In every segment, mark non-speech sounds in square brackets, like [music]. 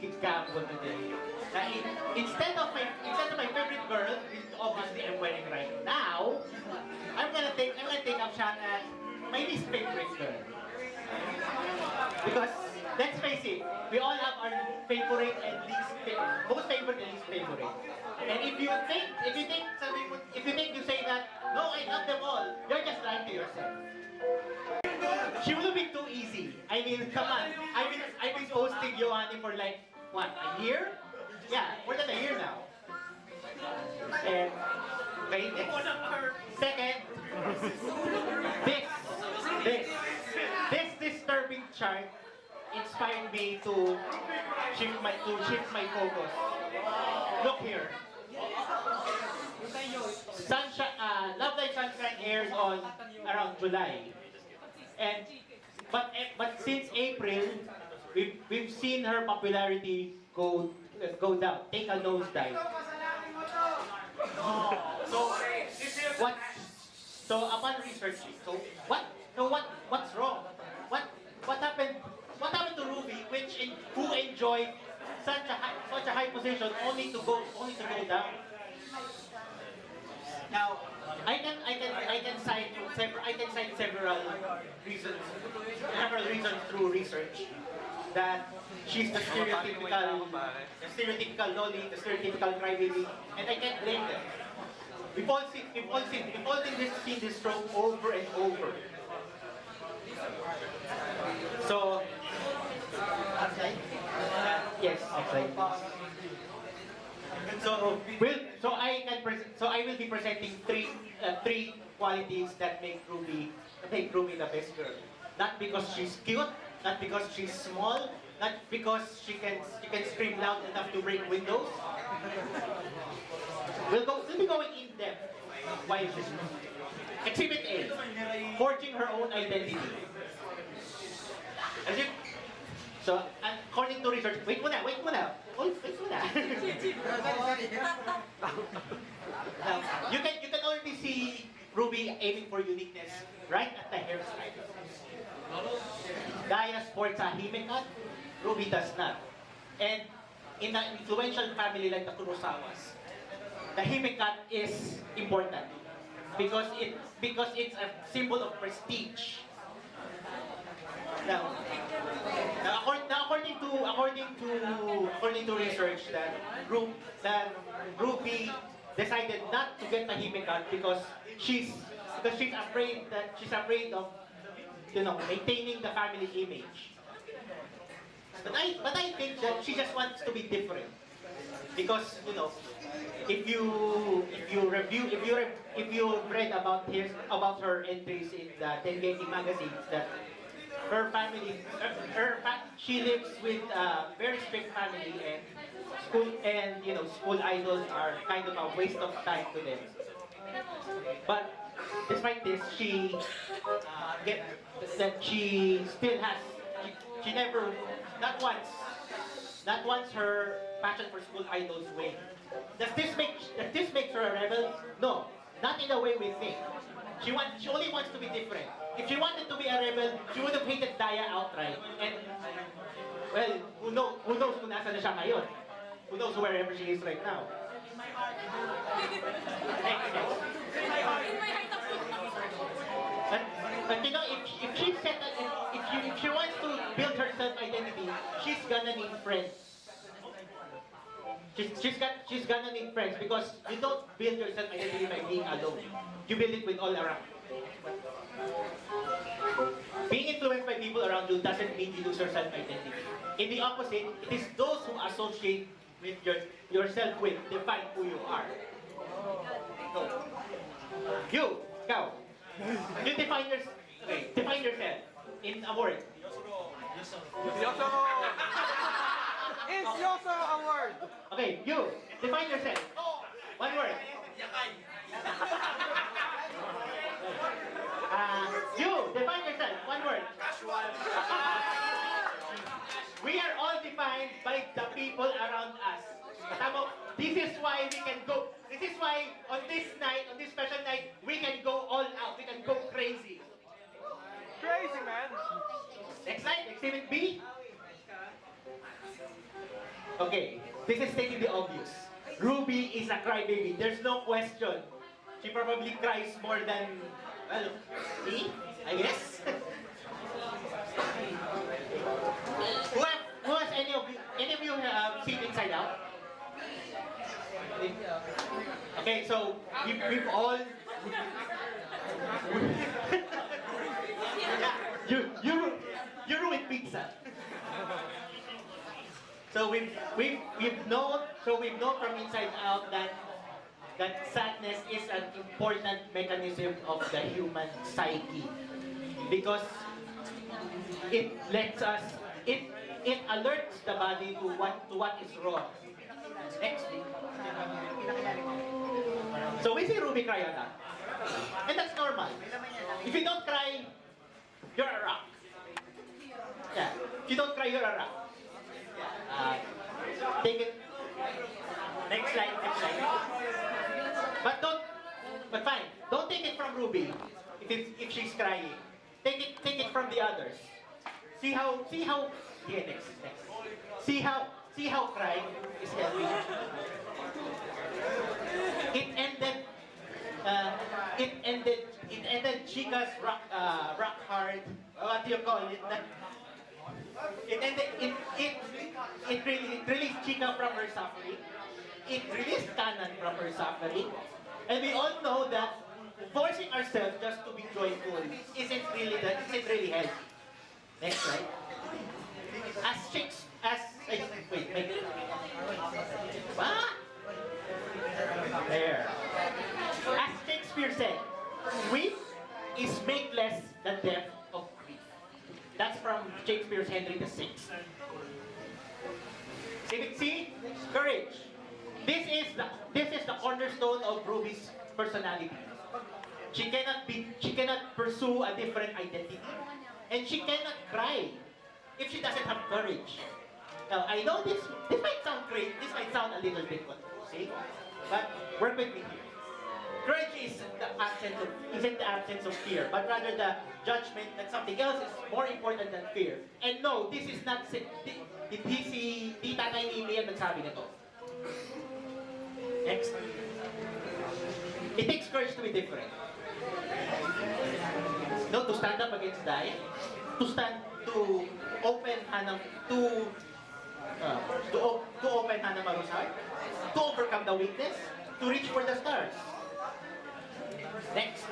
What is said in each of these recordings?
gamble today. Na in, instead of my instead of my favorite girl, which obviously I'm wearing right now, I'm gonna take I'm gonna take a shot at my least favorite girl. Because let's face it, we all have our favorite and least favorite, most favorite and least favorite. And if you think if you think if you think you say that, no, I love them all, you're just lying to yourself. She have been too easy. I mean, come on. I've been, I've been posting Yohane for like, what, a year? Yeah, more than a year now. And, okay, next. Second, this, this, this disturbing chart inspired me to shift my, to shift my focus. Look here. Sunshine, uh, Love Live Sunshine airs on around July. And but eh, but since April, we've we've seen her popularity go uh, go down, take a nosedive. So what? So upon researching, so what? So what? What's wrong? What? What happened? What happened to Ruby, which in, who enjoyed such a high, such a high position, only to go only to go down? Now, I can I can I can cite several I can cite several reasons several reasons through research that she's the stereotypical the stereotypical lolly, the stereotypical crybaby, and I can't blame them. We've all seen we've all seen we've all seen this seen this trope over and over. So? Uh, yes. So will so I can so I will be presenting three uh, three qualities that make Ruby make Ruby the best girl. Not because she's cute, not because she's small, not because she can she can scream loud enough to break windows. We'll go we'll be going in depth. Why is this? Exhibit A, forging her own identity. As you, so, according to research, wait muna, wait muna, wait, wait [laughs] you can you can already see Ruby aiming for uniqueness right at the hairstyle. Gaya sports a himekot, Ruby does not. And in an influential family like the Kurosawas, the himekot is important because it because it's a symbol of prestige. Now, now according to according to according to research that Ru, that Ruby decided not to get a himekot because she's because she's afraid that she's afraid of you know maintaining the family image. But I but I think that she just wants to be different because you know if you if you review if you if you read about his about her entries in the Tengeki magazines that her family her, she lives with a very strict family and school and you know school idols are kind of a waste of time to them but despite this she uh, get that she still has she, she never not once not once her passion for school idols wane. Does this make does this make her a rebel? No, not in the way we think. She want she only wants to be different. If she wanted to be a rebel, she would have hated Dia outright. And well, who knows who knows kung nasa na siya ngayon? Who knows wherever she is right now? Next, next. But, but you know, if, if she set a, if, she, if she wants to build her self-identity, she's gonna need friends. She's, she's, got, she's gonna need friends because you don't build your self-identity by being alone. You build it with all around. Being influenced by people around you doesn't mean you lose your self-identity. In the opposite, it is those who associate with your, yourself with define who you are. Go. You, go. You define your, okay, define yourself in a word. Yoso! Is Yoso a word? Okay, you, define yourself. One word. [laughs] Uh, you, define yourself. One word. Casual. We are all defined by the people around us. Tama, this is why we can go. This is why on this night, on this special night, we can go all out. We can go crazy. Crazy, man. Next slide, exhibit B. this is stating the obvious. Ruby is a crybaby. There's no question. She probably cries more than, well, me, I guess. [laughs] who, have, who has any of you, any of you have seen Inside Out? Okay, so we, we've all. [laughs] you you you ruined pizza. So we've we've we've known so we've known from inside out that that sadness is an important mechanism of the human psyche because it lets us it it alerts the body to what to what is wrong. Next. So we see Ruby cry a lot. And that's normal. If you don't cry, you're a rock. Yeah. If you don't cry, you're a rock. Uh, take it. Next slide, next slide. But don't, but fine. Don't take it from Ruby if, it's, if she's crying. Take it, take it from the others. See how, see how, yeah, next, next. See how, see how crying is helping. It ended, uh, it ended, it ended Chika's rock, uh, rock hard, what do you call it? It ended, it, it, it, really, it released Chika from her suffering. It released Kanan from her suffering. And we all know that forcing ourselves just to be joyful isn't really, that isn't really healthy. Next slide. As chicks, as, wait, wait. What? There. As Shakespeare said, weep is make less than death. That's from Shakespeare's Henry VI. See, see? Courage. This is the this is the cornerstone of Ruby's personality. She cannot be she cannot pursue a different identity. And she cannot cry if she doesn't have courage. Now I know this this might sound great, this might sound a little bit see? But work with me here. Courage is absence of isn't the absence of fear, but rather the judgment that something else is more important than fear. And no, this is not si, di, di, si di tatay ni Mia nagsabi nito. Next. It takes courage to be different. No, to stand up against dying, to stand, to open Hannah, to, uh, to, to open Hannah Maru's heart, to overcome the weakness, to reach for the stars. Next.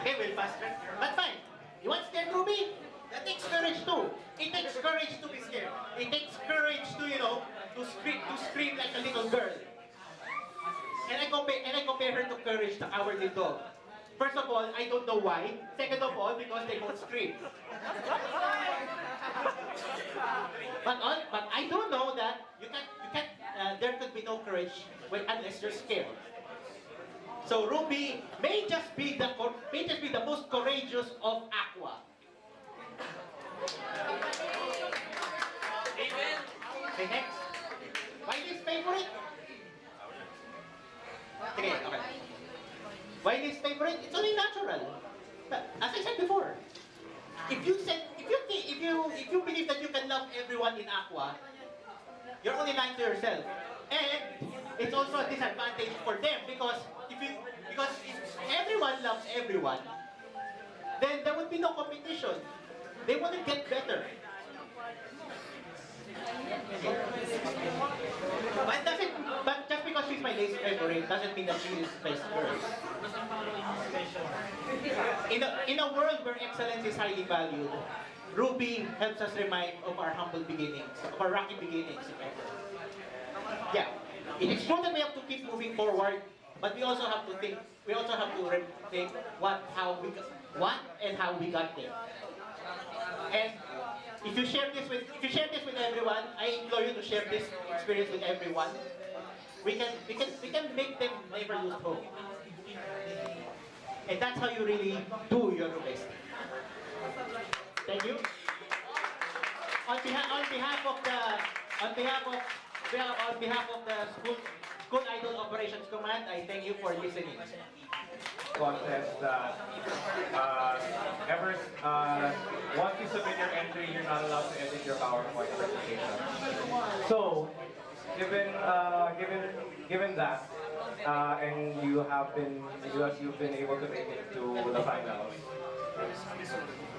Okay, we'll fast track. But fine. You want scared Ruby? That takes courage too. It takes courage to be scared. It takes courage to, you know, to scream, to scream like a little girl. And I compare and I compare her to courage, the cowardly dog. First of all, I don't know why. Second of all, because they both scream. but all, but I don't know that you can you can uh, there could be no courage when, unless you're scared. So Ruby may just be the may just be the most courageous of Aqours. Amen. Okay, next. Why this favorite? Okay, okay. Why this favorite? It's only natural. But as I said before, if you said if you if you if you believe that you can love everyone in Aqours, you're only lying to yourself. And it's also a disadvantage for them because if you because if everyone loves everyone, then there would be no competition. They wouldn't get better. But doesn't but just because she's my least favorite doesn't mean that she is best girl. In a, in a world where excellence is highly valued, Ruby helps us remind of our humble beginnings, of our rocky beginnings. Yeah, it is true that we have to keep moving forward, but we also have to think. We also have to think what, how we, what, and how we got there. And if you share this with, if you share this with everyone, I implore you to share this experience with everyone. We can, we can, we can make them never lose hope. And that's how you really do your best. Thank you. On behalf, on behalf of the, on behalf of, well, on behalf of the school, school idol operations command, I thank you for listening. contest that uh, ever uh, once you submit your entry, you're not allowed to edit your PowerPoint presentation. So given uh, given given that, uh, and you have been you have, you've been able to make it to the finals.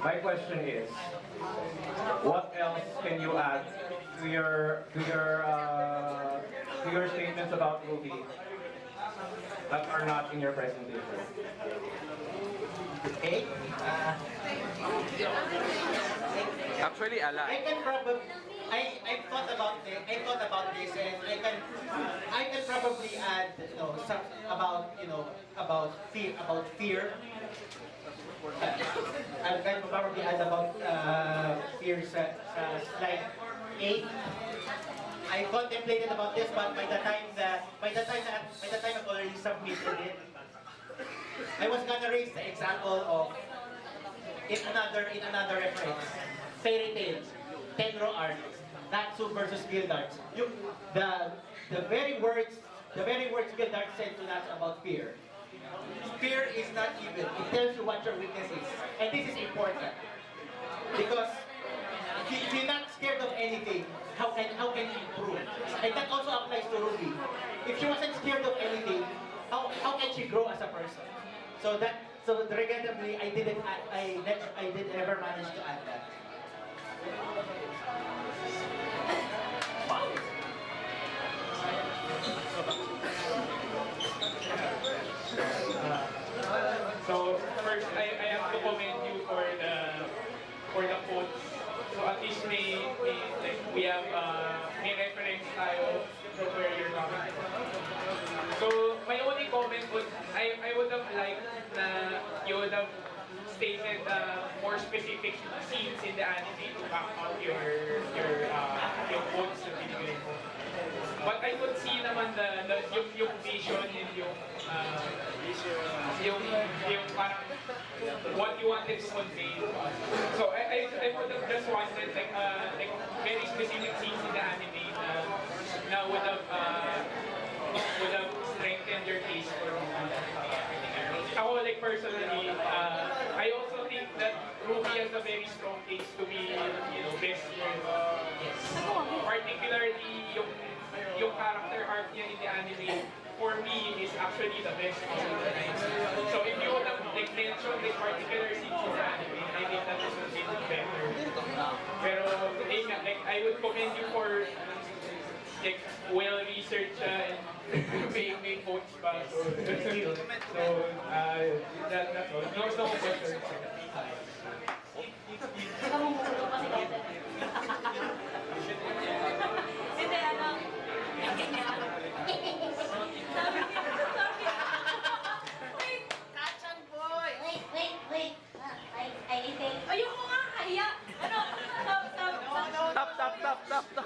My question is, what else can you add to your to your uh, to your statements about Ruby that are not in your presentation? Okay? Uh, Actually, a lot. I can probably, I, I thought about this, I thought about this and I can, I can probably add, you about, you know, about fear, about fear. Uh, I can probably add about, uh, fear sa, sa slide 8. I contemplated about this, but by the time that, by the time that, by the time I've already submitted it, I was gonna raise the example of in another in another reference. Fairy tales, Tenrou arc, Natsu versus Gildarts. You, the the very words the very words Gildart said to us about fear. Fear is not evil. It tells you what your weakness is. And this is important. Because if you- if you're not scared of anything, how can how can you improve? And that also applies to Ruby. If she wasn't scared of anything, how how can she grow as a person? So that so regrettably I didn't add, I I did ever manage to add that. At least may, may like we have uh, may reference tayo from where you're coming. So my only comment would I I would have liked na you would have stated uh, more specific scenes in the anime to back up your your But I could see naman the, the yung, yung vision and yung uh, yung yung parang what you wanted to convey. So I, I, I would have just wanted like uh, like very specific scenes in the anime na, na would have uh, character niya in the anime, for me, is actually the best of the. So if you would have like, mentioned the particular scenes in the anime, I think that would have been better. Pero, nga, like, I would commend you for like, well-researched uh, and may, may quotes pa. So, so uh, that, that's all. No, no questions. [laughs] Namumuro kasi kasi. Hindi, ano. Sabi niya, sabi niya. Wait, Kachan boy! Wait, wait, wait. Ah, I, I think. ayoko nga, kahiya. Ano, stop, stop, stop. Tap. Stop, stop.